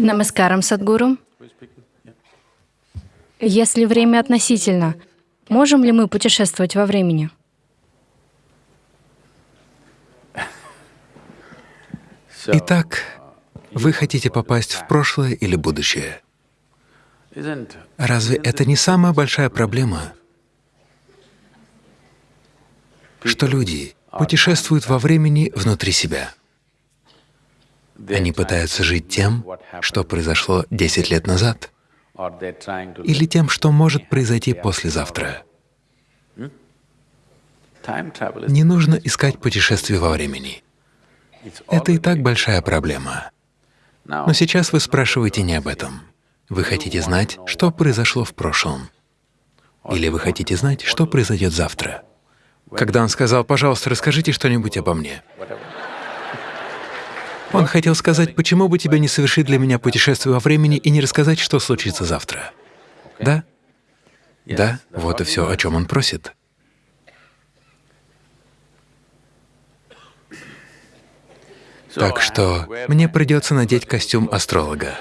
Намаскарам, Садгуру. Если время относительно, можем ли мы путешествовать во времени? Итак, вы хотите попасть в прошлое или будущее? Разве это не самая большая проблема, что люди путешествуют во времени внутри себя? Они пытаются жить тем, что произошло 10 лет назад, или тем, что может произойти послезавтра. Не нужно искать путешествие во времени. Это и так большая проблема. Но сейчас вы спрашиваете не об этом. Вы хотите знать, что произошло в прошлом. Или вы хотите знать, что произойдет завтра. Когда он сказал, «Пожалуйста, расскажите что-нибудь обо мне», он хотел сказать, почему бы тебе не совершить для меня путешествие во времени и не рассказать, что случится завтра. Да? Да, вот и все, о чем он просит. Так что мне придется надеть костюм астролога.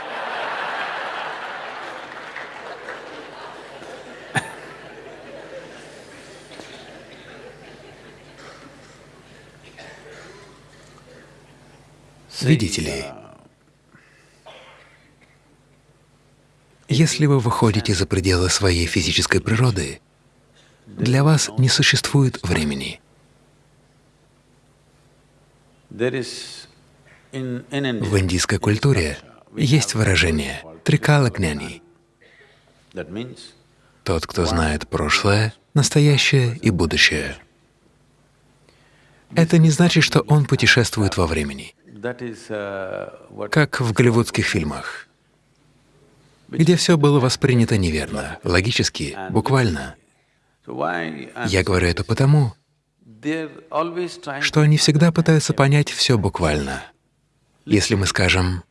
Видите ли, если вы выходите за пределы своей физической природы, для вас не существует времени. В индийской культуре есть выражение «трикалагняни» — тот, кто знает прошлое, настоящее и будущее. Это не значит, что он путешествует во времени как в голливудских фильмах, где все было воспринято неверно, логически, буквально. Я говорю это потому, что они всегда пытаются понять все буквально. Если мы скажем,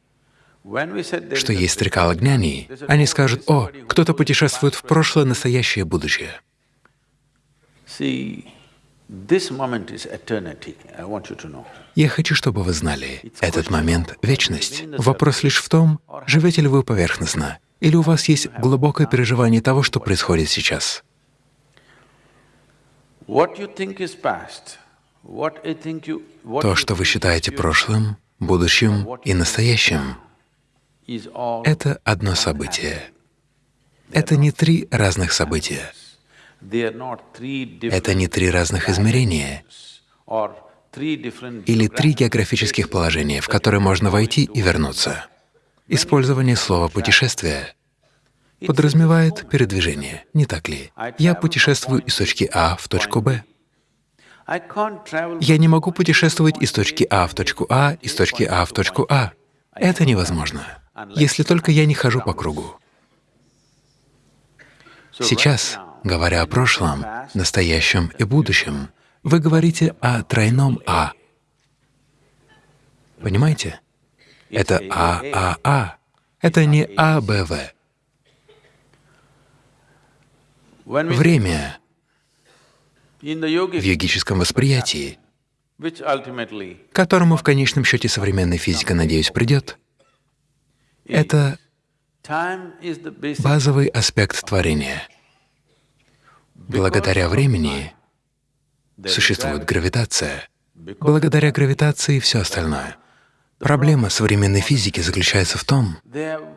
что есть стрекала гняни, они скажут, «О, кто-то путешествует в прошлое, настоящее, будущее». Я хочу, чтобы вы знали, этот момент — вечность. Вопрос лишь в том, живете ли вы поверхностно, или у вас есть глубокое переживание того, что происходит сейчас. То, что вы считаете прошлым, будущим и настоящим, это одно событие. Это не три разных события. Это не три разных измерения или три географических положения, в которые можно войти и вернуться. Использование слова «путешествие» подразумевает передвижение, не так ли? Я путешествую из точки А в точку Б. Я не могу путешествовать из точки А в точку А, из точки А в точку А. Это невозможно, если только я не хожу по кругу. Сейчас Говоря о прошлом, настоящем и будущем, вы говорите о тройном «А». Понимаете? Это А-А-А. Это не А-Б-В. Время в йогическом восприятии, которому в конечном счете современная физика, надеюсь, придет, это базовый аспект творения — Благодаря времени существует гравитация. Благодаря гравитации — все остальное. Проблема современной физики заключается в том,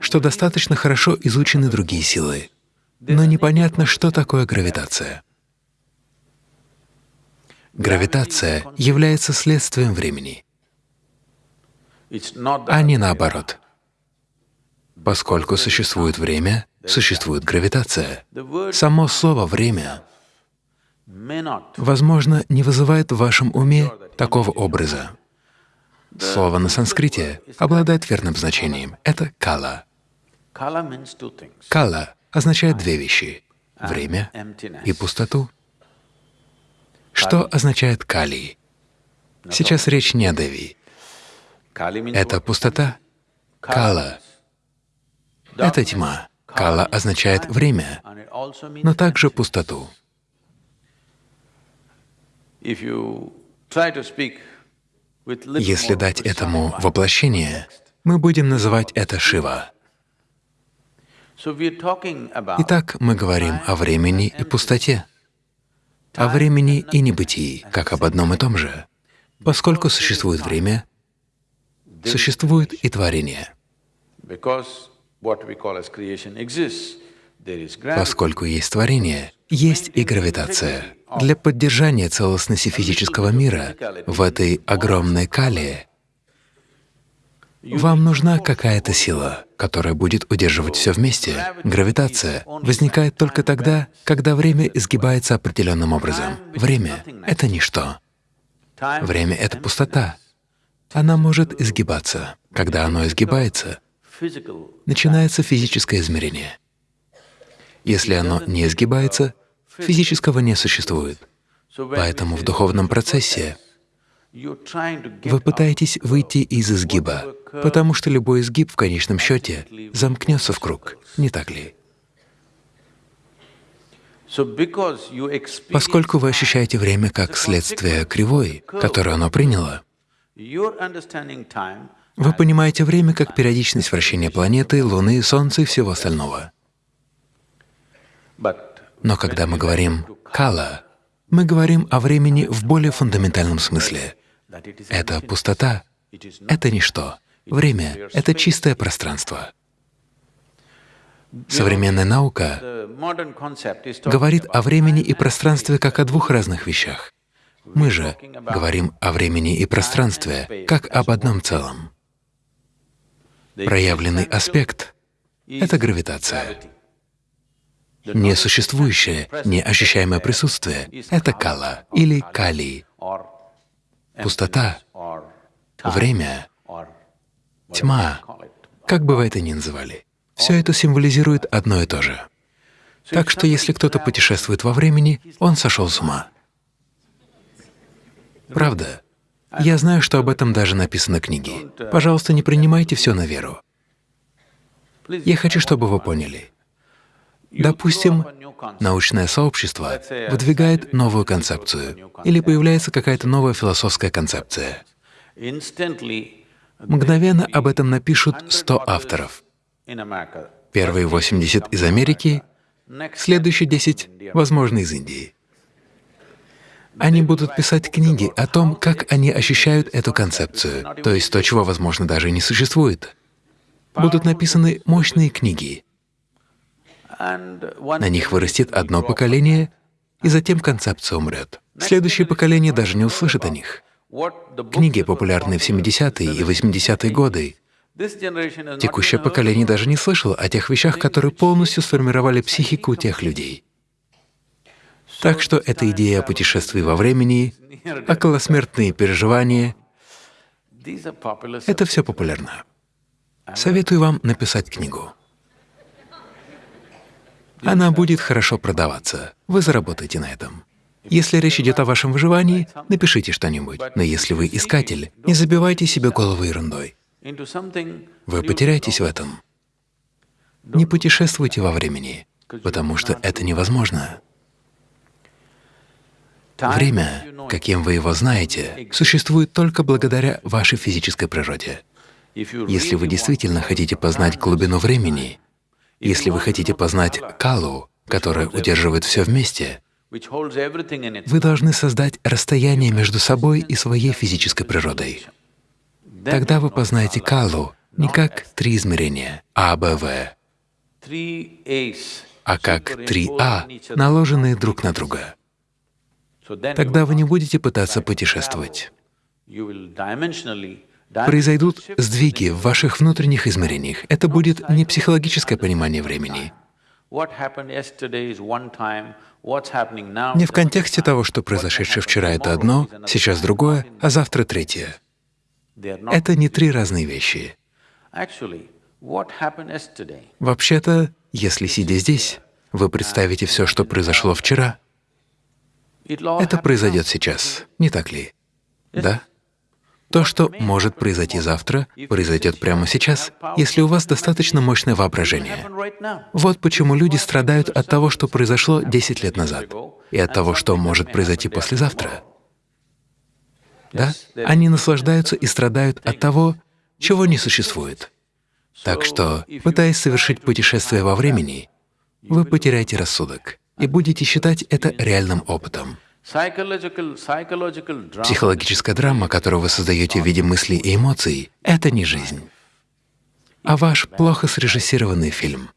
что достаточно хорошо изучены другие силы, но непонятно, что такое гравитация. Гравитация является следствием времени, а не наоборот. Поскольку существует время, существует гравитация. Само слово «время» возможно, не вызывает в вашем уме такого образа. Слово на санскрите обладает верным значением — это «кала». «Кала» означает две вещи — время и пустоту. Что означает «кали»? Сейчас речь не о Деви. Это пустота. Кала — это тьма. Кала означает время, но также пустоту. Если дать этому воплощение, Мы будем называть это Шива. Итак, мы говорим о времени и пустоте, о времени и небытии, как об одном и том же. Поскольку существует время, существует и творение. Поскольку есть творение, есть и гравитация. Для поддержания целостности физического мира в этой огромной кале вам нужна какая-то сила, которая будет удерживать все вместе. Гравитация возникает только тогда, когда время изгибается определенным образом. Время — это ничто. Время — это пустота. Она может изгибаться. Когда оно изгибается, начинается физическое измерение. Если оно не изгибается, физического не существует. Поэтому в духовном процессе вы пытаетесь выйти из изгиба, потому что любой изгиб в конечном счете замкнется в круг, не так ли? Поскольку вы ощущаете время как следствие кривой, которую оно приняло, вы понимаете время как периодичность вращения планеты, Луны, Солнца и всего остального. Но когда мы говорим «кала», мы говорим о времени в более фундаментальном смысле. Это пустота, это ничто. Время — это чистое пространство. Современная наука говорит о времени и пространстве как о двух разных вещах. Мы же говорим о времени и пространстве как об одном целом. Проявленный аспект — это гравитация. Несуществующее, неощущаемое присутствие — это кала или кали. Пустота, время, тьма, как бы вы это ни называли, все это символизирует одно и то же. Так что если кто-то путешествует во времени, он сошел с ума. Правда. Я знаю, что об этом даже написано книги. Пожалуйста, не принимайте все на веру. Я хочу, чтобы вы поняли. Допустим, научное сообщество выдвигает новую концепцию или появляется какая-то новая философская концепция. Мгновенно об этом напишут 100 авторов. Первые 80 из Америки, следующие 10, возможно, из Индии. Они будут писать книги о том, как они ощущают эту концепцию, то есть то, чего, возможно, даже не существует. Будут написаны мощные книги, на них вырастет одно поколение, и затем концепция умрет. Следующее поколение даже не услышит о них. Книги, популярные в 70-е и 80-е годы, текущее поколение даже не слышало о тех вещах, которые полностью сформировали психику тех людей. Так что эта идея о путешествии во времени, околосмертные переживания — это все популярно. Советую вам написать книгу. Она будет хорошо продаваться. Вы заработаете на этом. Если речь идет о вашем выживании, напишите что-нибудь. Но если вы искатель, не забивайте себе голову ерундой. Вы потеряетесь в этом. Не путешествуйте во времени, потому что это невозможно. Время, каким вы его знаете, существует только благодаря вашей физической природе. Если вы действительно хотите познать глубину времени, если вы хотите познать калу, которая удерживает все вместе, вы должны создать расстояние между собой и своей физической природой. Тогда вы познаете калу не как три измерения А, Б, В, а как три А, наложенные друг на друга. Тогда вы не будете пытаться путешествовать. Произойдут сдвиги в ваших внутренних измерениях. Это будет не психологическое понимание времени, не в контексте того, что произошедшее вчера — это одно, сейчас другое, а завтра — третье. Это не три разные вещи. Вообще-то, если, сидя здесь, вы представите все, что произошло вчера, это произойдет сейчас, не так ли? Да? То, что может произойти завтра, произойдет прямо сейчас, если у вас достаточно мощное воображение. Вот почему люди страдают от того, что произошло 10 лет назад, и от того, что может произойти послезавтра. Да? Они наслаждаются и страдают от того, чего не существует. Так что, пытаясь совершить путешествие во времени, вы потеряете рассудок и будете считать это реальным опытом. Психологическая драма, которую вы создаете в виде мыслей и эмоций, — это не жизнь, а ваш плохо срежиссированный фильм.